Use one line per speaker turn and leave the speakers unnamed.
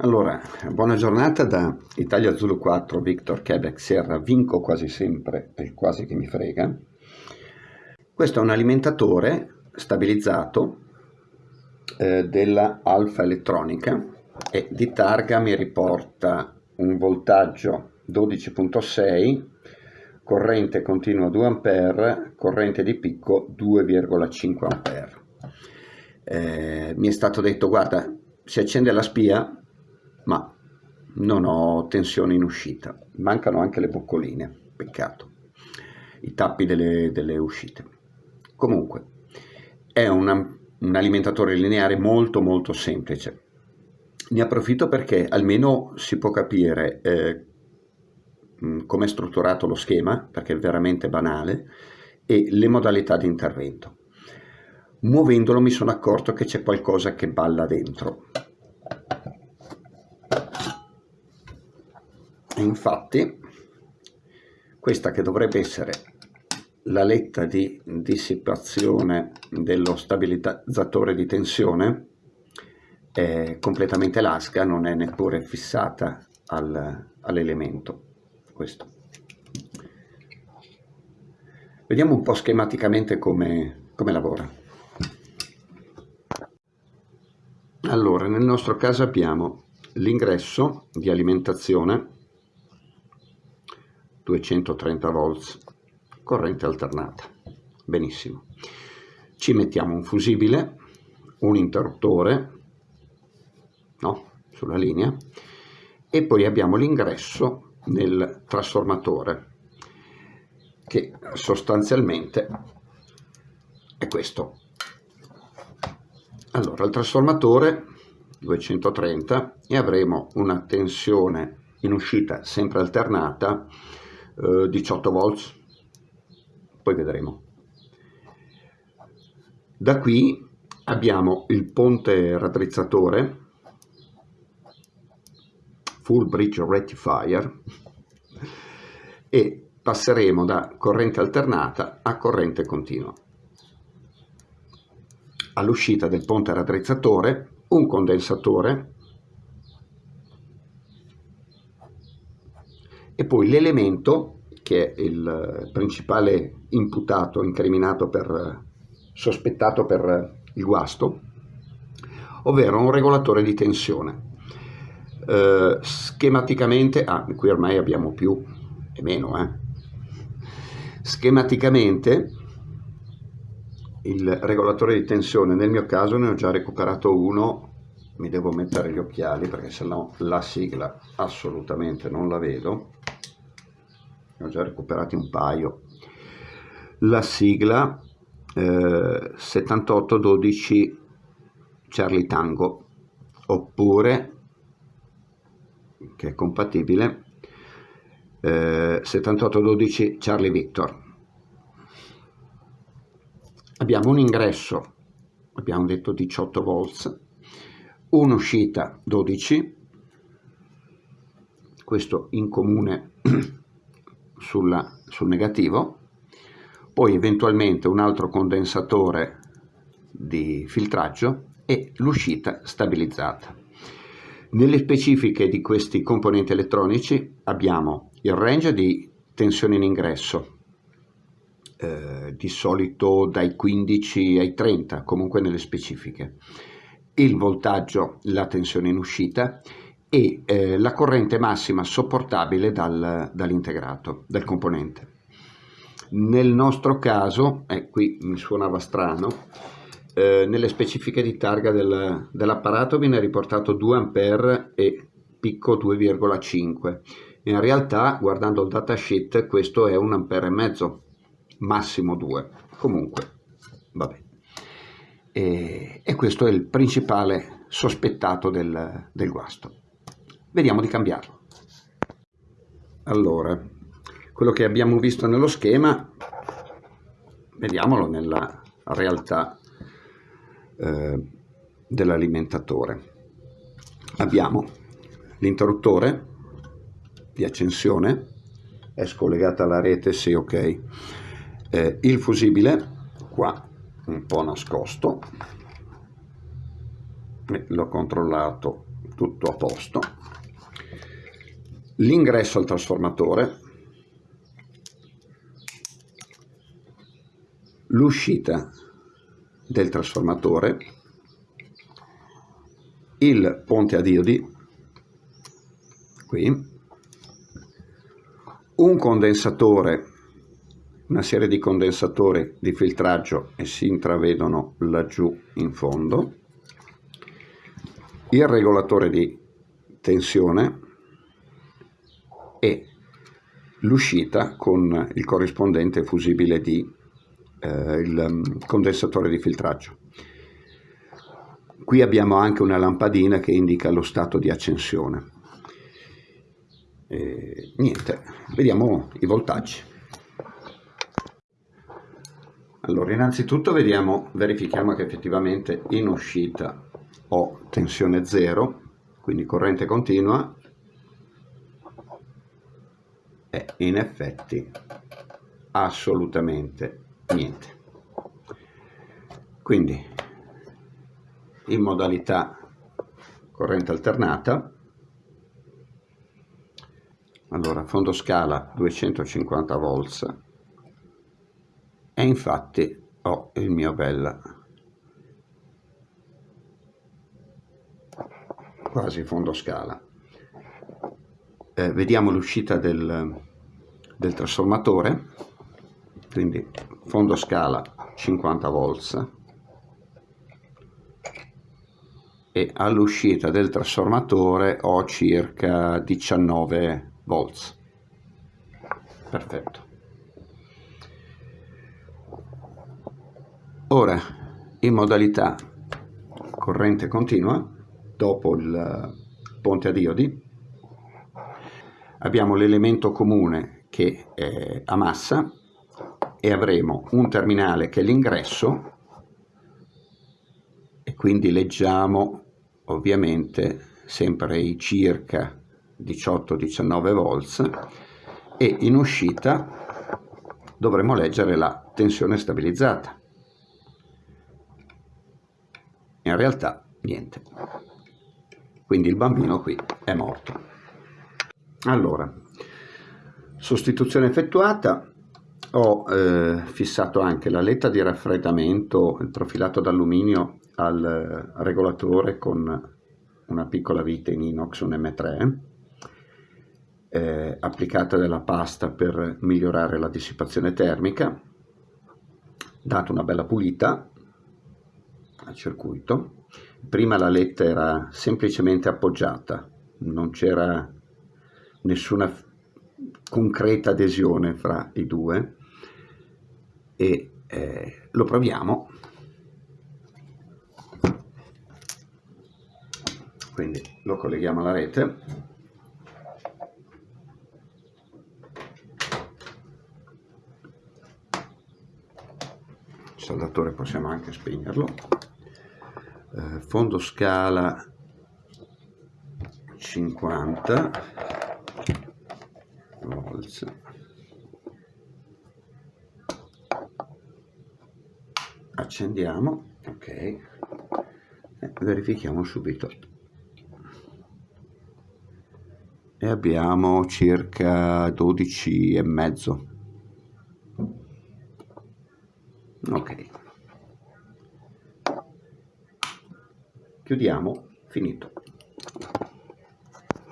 Allora, buona giornata da Italia Zulu 4, Victor Quebec Sierra, vinco quasi sempre, è quasi che mi frega. Questo è un alimentatore stabilizzato eh, della Alfa Elettronica e di targa mi riporta un voltaggio 12.6, corrente continua 2 A, corrente di picco 2,5 A. Eh, mi è stato detto, guarda, si accende la spia, ma non ho tensione in uscita. Mancano anche le boccoline, peccato, i tappi delle, delle uscite. Comunque, è una, un alimentatore lineare molto molto semplice. Ne approfitto perché almeno si può capire eh, come è strutturato lo schema, perché è veramente banale, e le modalità di intervento. Muovendolo mi sono accorto che c'è qualcosa che balla dentro. Infatti questa che dovrebbe essere la letta di dissipazione dello stabilizzatore di tensione è completamente lasca, non è neppure fissata al, all'elemento questo. Vediamo un po' schematicamente come, come lavora. Allora, nel nostro caso abbiamo l'ingresso di alimentazione 230 volts, corrente alternata. Benissimo. Ci mettiamo un fusibile, un interruttore, no, sulla linea, e poi abbiamo l'ingresso nel trasformatore, che sostanzialmente è questo. Allora, il trasformatore 230 e avremo una tensione in uscita sempre alternata 18 eh, volts, poi vedremo. Da qui abbiamo il ponte raddrizzatore, full bridge rectifier, e passeremo da corrente alternata a corrente continua. All'uscita del ponte raddrizzatore un condensatore e poi l'elemento che è il principale imputato, incriminato per, sospettato per il guasto, ovvero un regolatore di tensione. Eh, schematicamente, ah, qui ormai abbiamo più e meno, eh. schematicamente il regolatore di tensione, nel mio caso ne ho già recuperato uno, mi devo mettere gli occhiali perché sennò la sigla assolutamente non la vedo, ne ho già recuperati un paio. La sigla eh, 7812 Charlie Tango oppure che è compatibile eh, 7812 Charlie Victor. Abbiamo un ingresso abbiamo detto 18 volts un'uscita 12 questo in comune sulla, sul negativo, poi eventualmente un altro condensatore di filtraggio e l'uscita stabilizzata. Nelle specifiche di questi componenti elettronici abbiamo il range di tensione in ingresso, eh, di solito dai 15 ai 30, comunque nelle specifiche, il voltaggio, la tensione in uscita e eh, la corrente massima sopportabile dal, dall'integrato, dal componente. Nel nostro caso, eh, qui mi suonava strano, eh, nelle specifiche di targa del, dell'apparato viene riportato 2 A e picco 2,5. In realtà, guardando il datasheet, questo è 1 A e massimo 2. Comunque, vabbè. E, e questo è il principale sospettato del, del guasto. Vediamo di cambiarlo. Allora, quello che abbiamo visto nello schema, vediamolo nella realtà eh, dell'alimentatore. Abbiamo l'interruttore di accensione, è scollegata alla rete, sì ok, eh, il fusibile, qua un po' nascosto, l'ho controllato tutto a posto l'ingresso al trasformatore l'uscita del trasformatore il ponte a diodi qui un condensatore una serie di condensatori di filtraggio e si intravedono laggiù in fondo il regolatore di tensione e l'uscita con il corrispondente fusibile di eh, il mm, condensatore di filtraggio. Qui abbiamo anche una lampadina che indica lo stato di accensione. E, niente, vediamo i voltaggi. Allora, innanzitutto vediamo, verifichiamo che effettivamente in uscita ho tensione 0, quindi corrente continua, e in effetti assolutamente niente. Quindi in modalità corrente alternata, allora fondo scala 250 volts e infatti ho il mio bel quasi fondo scala eh, vediamo l'uscita del, del trasformatore quindi fondo scala 50 volts e all'uscita del trasformatore ho circa 19 volts. Perfetto. Ora in modalità corrente continua dopo il ponte a diodi abbiamo l'elemento comune che è a massa e avremo un terminale che è l'ingresso e quindi leggiamo ovviamente sempre i circa 18-19 volts e in uscita dovremo leggere la tensione stabilizzata. In realtà niente. Quindi il bambino qui è morto. Allora, sostituzione effettuata, ho eh, fissato anche la letta di raffreddamento, il profilato d'alluminio al eh, regolatore con una piccola vite in inox, un M3, eh, applicata della pasta per migliorare la dissipazione termica, dato una bella pulita al circuito. Prima la letta era semplicemente appoggiata, non c'era nessuna concreta adesione fra i due e eh, lo proviamo. Quindi lo colleghiamo alla rete. Il saldatore possiamo anche spegnerlo eh, fondo scala 50 volts accendiamo ok. E verifichiamo subito. E abbiamo circa 12 e mezzo. Ok. Chiudiamo finito